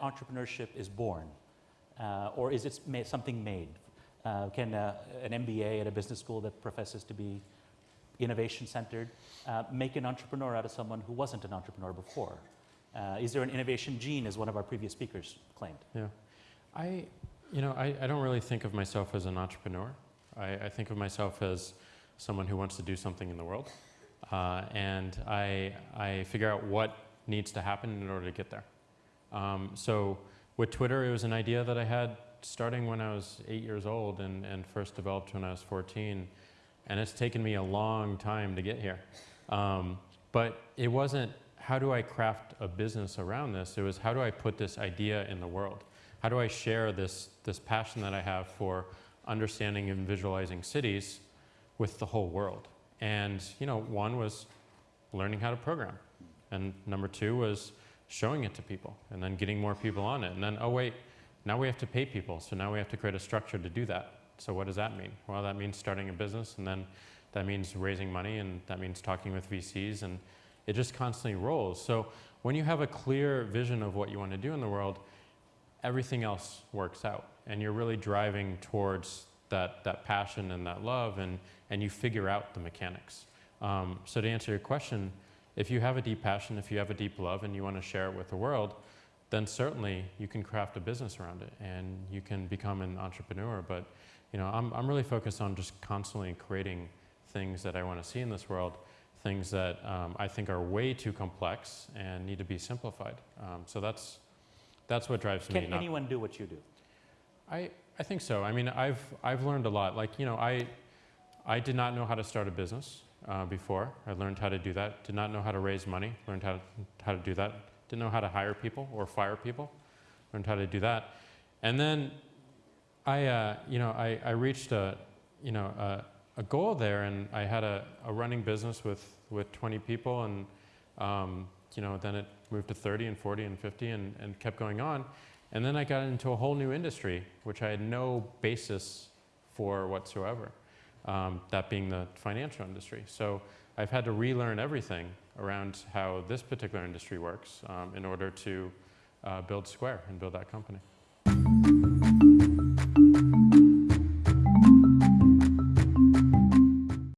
entrepreneurship is born? Uh, or is it ma something made? Uh, can uh, an MBA at a business school that professes to be innovation centered uh, make an entrepreneur out of someone who wasn't an entrepreneur before? Uh, is there an innovation gene, as one of our previous speakers claimed? Yeah. I, you know, I, I don't really think of myself as an entrepreneur. I, I think of myself as someone who wants to do something in the world. Uh, and I, I figure out what needs to happen in order to get there. Um, so with Twitter, it was an idea that I had starting when I was eight years old and, and first developed when I was 14. And it's taken me a long time to get here. Um, but it wasn't how do I craft a business around this? It was how do I put this idea in the world? How do I share this, this passion that I have for understanding and visualizing cities with the whole world? And you know, one was learning how to program. And number two was showing it to people and then getting more people on it. And then, oh wait, now we have to pay people. So now we have to create a structure to do that. So what does that mean? Well, that means starting a business and then that means raising money and that means talking with VCs and it just constantly rolls. So when you have a clear vision of what you want to do in the world, everything else works out. And you're really driving towards that, that passion and that love, and, and you figure out the mechanics. Um, so to answer your question, if you have a deep passion, if you have a deep love, and you want to share it with the world, then certainly you can craft a business around it, and you can become an entrepreneur. But you know, I'm, I'm really focused on just constantly creating things that I want to see in this world, things that um, I think are way too complex and need to be simplified. Um, so that's, that's what drives Can me. Can anyone do what you do? I, I think so. I mean, I've, I've learned a lot. Like, you know, I, I did not know how to start a business uh, before. I learned how to do that. Did not know how to raise money. Learned how to, how to do that. Didn't know how to hire people or fire people. Learned how to do that. And then I, uh, you know, I, I reached a, you know, a, a goal there, and I had a, a running business with, with 20 people, and um, you know, then it moved to 30 and 40 and 50 and, and kept going on. And then I got into a whole new industry, which I had no basis for whatsoever, um, that being the financial industry. So I've had to relearn everything around how this particular industry works um, in order to uh, build Square and build that company.